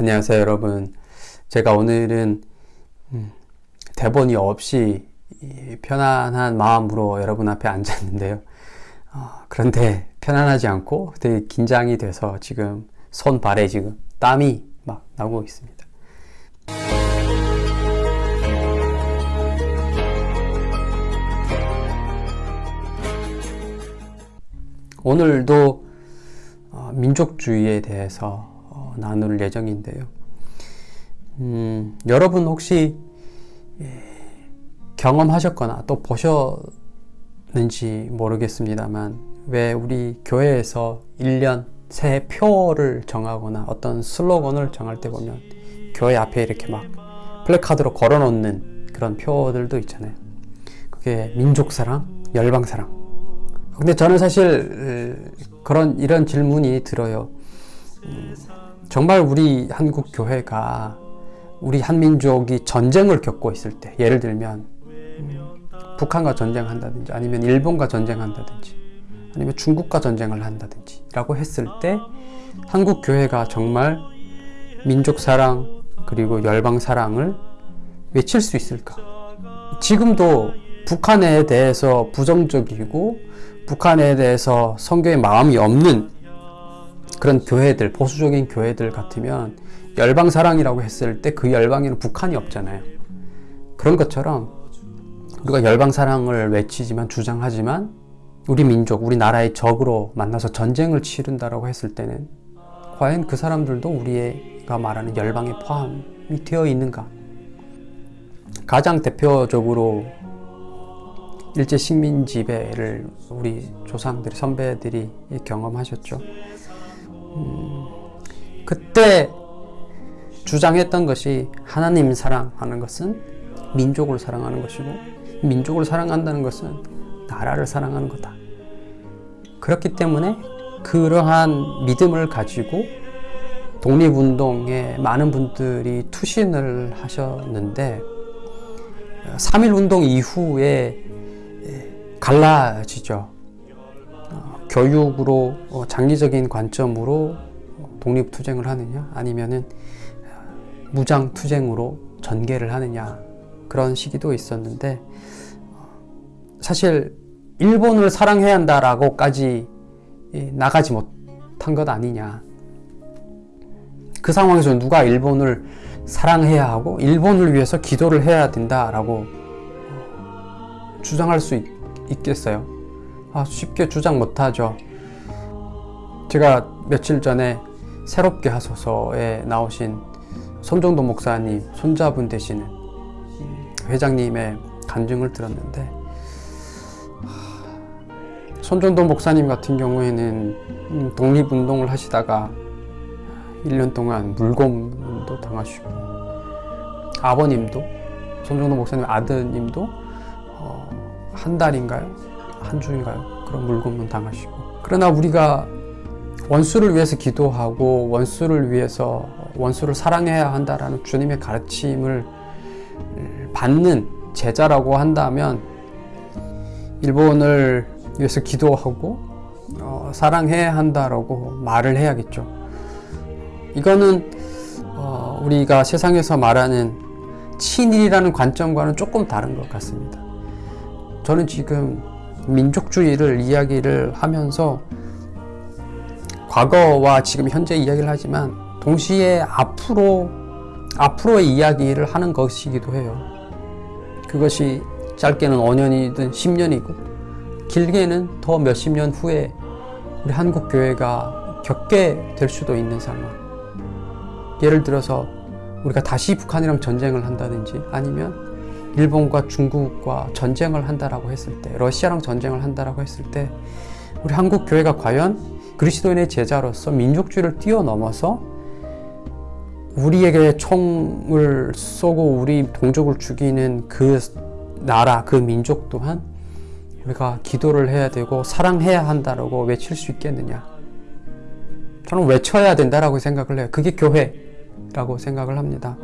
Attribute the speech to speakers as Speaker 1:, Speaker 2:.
Speaker 1: 안녕하세요 여러분. 제가 오늘은 음, 대본이 없이 편안한 마음으로 여러분 앞에 앉았는데요. 어, 그런데 편안하지 않고 되게 긴장이 돼서 지금 손 발에 지금 땀이 막 나고 있습니다. 오늘도 어, 민족주의에 대해서 어, 나눌 예정인데요. 음, 여러분 혹시 예, 경험하셨거나 또 보셨는지 모르겠습니다만 왜 우리 교회에서 1년 새해 표를 정하거나 어떤 슬로건을 정할 때 보면 교회 앞에 이렇게 막 플래카드로 걸어 놓는 그런 표들도 있잖아요. 그게 민족사랑, 열방사랑. 근데 저는 사실 그런 이런 질문이 들어요. 음, 정말 우리 한국 교회가 우리 한민족이 전쟁을 겪고 있을 때 예를 들면 음, 북한과 전쟁한다든지 아니면 일본과 전쟁한다든지 아니면 중국과 전쟁을 한다든지 라고 했을 때 한국 교회가 정말 민족 사랑 그리고 열방 사랑을 외칠 수 있을까? 지금도 북한에 대해서 부정적이고 북한에 대해서 성교의 마음이 없는 그런 교회들, 보수적인 교회들 같으면 열방사랑이라고 했을 때 그 열방에는 북한이 없잖아요. 그런 것처럼 우리가 열방사랑을 외치지만 주장하지만 우리 민족, 우리 나라의 적으로 만나서 전쟁을 치른다라고 했을 때는 과연 그 사람들도 우리가 말하는 열방에 포함이 되어 있는가? 가장 대표적으로 일제 식민 지배를 우리 조상들이 선배들이 경험하셨죠. 음, 그때 주장했던 것이 하나님 사랑하는 것은 민족을 사랑하는 것이고 민족을 사랑한다는 것은 나라를 사랑하는 거다. 그렇기 때문에 그러한 믿음을 가지고 독립운동에 많은 분들이 투신을 하셨는데 3.1운동 이후에 갈라지죠. 어, 교육으로 어, 장기적인 관점으로 독립투쟁을 하느냐 아니면은 어, 무장투쟁으로 전개를 하느냐 그런 시기도 있었는데 사실 일본을 사랑해야 한다라고까지 나가지 못한 것 아니냐 그 상황에서 누가 일본을 사랑해야 하고 일본을 위해서 기도를 해야 된다라고 주장할 수 있, 있겠어요? 아, 쉽게 주장 못하죠. 제가 며칠 전에 새롭게 하소서에 나오신 손정도 목사님 손자분 되시는 회장님의 간증을 들었는데 손정도 목사님 같은 경우에는 독립운동을 하시다가 1년 동안 물고문도 당하시고 아버님도 손정도 목사님 아드님도 어, 한 달인가요? 한 주인가요? 그런 물고문 당하시고 그러나 우리가 원수를 위해서 기도하고 원수를 위해서 원수를 사랑해야 한다라는 주님의 가르침을 받는 제자라고 한다면 일본을 위해서 기도하고 어, 사랑해야 한다라고 말을 해야겠죠. 이거는 어, 우리가 세상에서 말하는 친일이라는 관점과는 조금 다른 것 같습니다. 저는 지금 민족주의를 이야기를 하면서 과거와 지금 현재 이야기를 하지만 동시에 앞으로 앞으로의 이야기를 하는 것이기도 해요. 그것이 짧게는 5년이든 10년이고 길게는 더 몇십 년 후에 우리 한국 교회가 겪게 될 수도 있는 상황. 예를 들어서 우리가 다시 북한이랑 전쟁을 한다든지 아니면 일본과 중국과 전쟁을 한다라고 했을 때 러시아랑 전쟁을 한다라고 했을 때 우리 한국 교회가 과연 그리스도인의 제자로서 민족주의를 뛰어넘어서 우리에게 총을 쏘고 우리 동족을 죽이는 그 나라, 그 민족 또한 우리가 기도를 해야 되고 사랑해야 한다라고 외칠 수 있겠느냐? 저는 외쳐야 된다라고 생각을 해요. 그게 교회라고 생각을 합니다